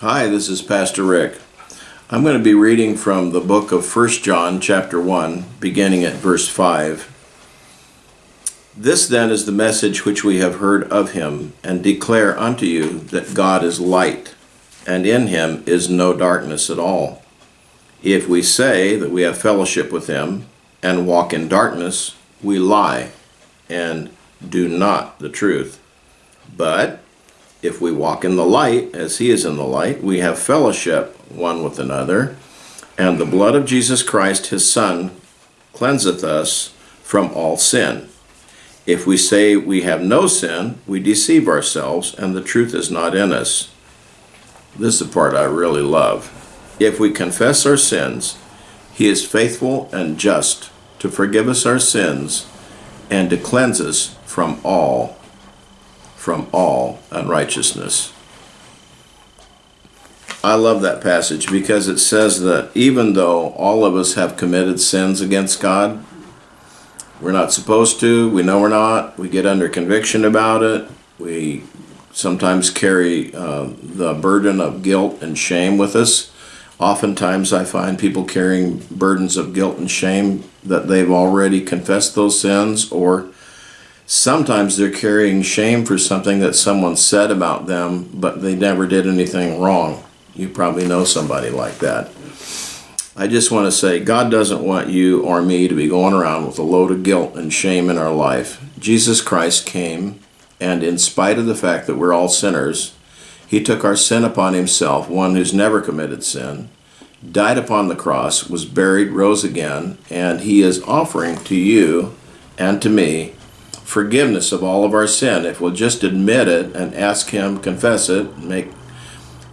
Hi, this is Pastor Rick. I'm going to be reading from the book of 1 John, chapter 1, beginning at verse 5. This then is the message which we have heard of him, and declare unto you that God is light, and in him is no darkness at all. If we say that we have fellowship with him, and walk in darkness, we lie, and do not the truth. But if we walk in the light, as he is in the light, we have fellowship one with another, and the blood of Jesus Christ, his Son, cleanseth us from all sin. If we say we have no sin, we deceive ourselves, and the truth is not in us. This is the part I really love. If we confess our sins, he is faithful and just to forgive us our sins and to cleanse us from all from all unrighteousness. I love that passage because it says that even though all of us have committed sins against God, we're not supposed to, we know we're not, we get under conviction about it, we sometimes carry uh, the burden of guilt and shame with us. Oftentimes I find people carrying burdens of guilt and shame that they've already confessed those sins or sometimes they're carrying shame for something that someone said about them, but they never did anything wrong. You probably know somebody like that. I just want to say God doesn't want you or me to be going around with a load of guilt and shame in our life. Jesus Christ came, and in spite of the fact that we're all sinners, he took our sin upon himself, one who's never committed sin, died upon the cross, was buried, rose again, and he is offering to you and to me forgiveness of all of our sin. If we'll just admit it and ask Him, confess it, make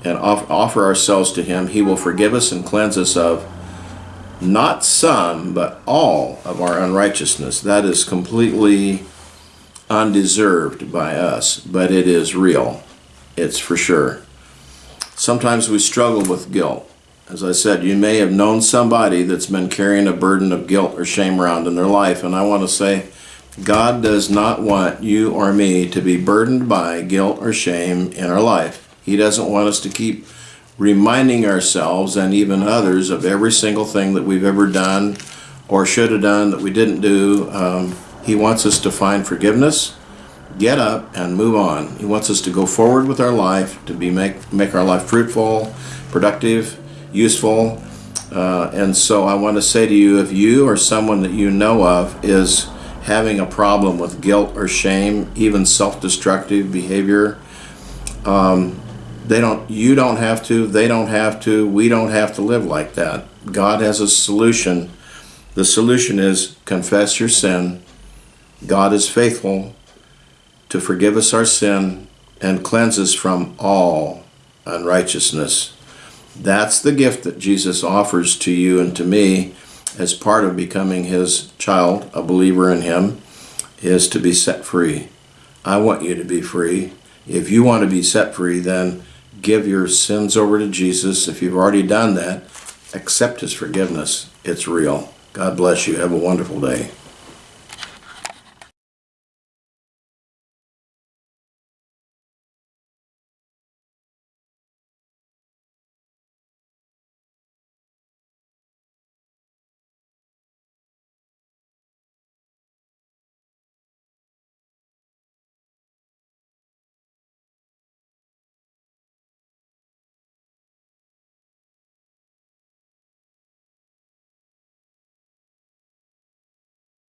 and offer ourselves to Him, He will forgive us and cleanse us of not some, but all of our unrighteousness. That is completely undeserved by us, but it is real. It's for sure. Sometimes we struggle with guilt. As I said, you may have known somebody that's been carrying a burden of guilt or shame around in their life, and I want to say, God does not want you or me to be burdened by guilt or shame in our life. He doesn't want us to keep reminding ourselves and even others of every single thing that we've ever done or should have done that we didn't do. Um, he wants us to find forgiveness, get up, and move on. He wants us to go forward with our life, to be make, make our life fruitful, productive, useful. Uh, and so I want to say to you, if you or someone that you know of is having a problem with guilt or shame, even self-destructive behavior. Um, they don't. You don't have to. They don't have to. We don't have to live like that. God has a solution. The solution is confess your sin. God is faithful to forgive us our sin and cleanse us from all unrighteousness. That's the gift that Jesus offers to you and to me as part of becoming his child, a believer in him, is to be set free. I want you to be free. If you want to be set free, then give your sins over to Jesus. If you've already done that, accept his forgiveness. It's real. God bless you. Have a wonderful day.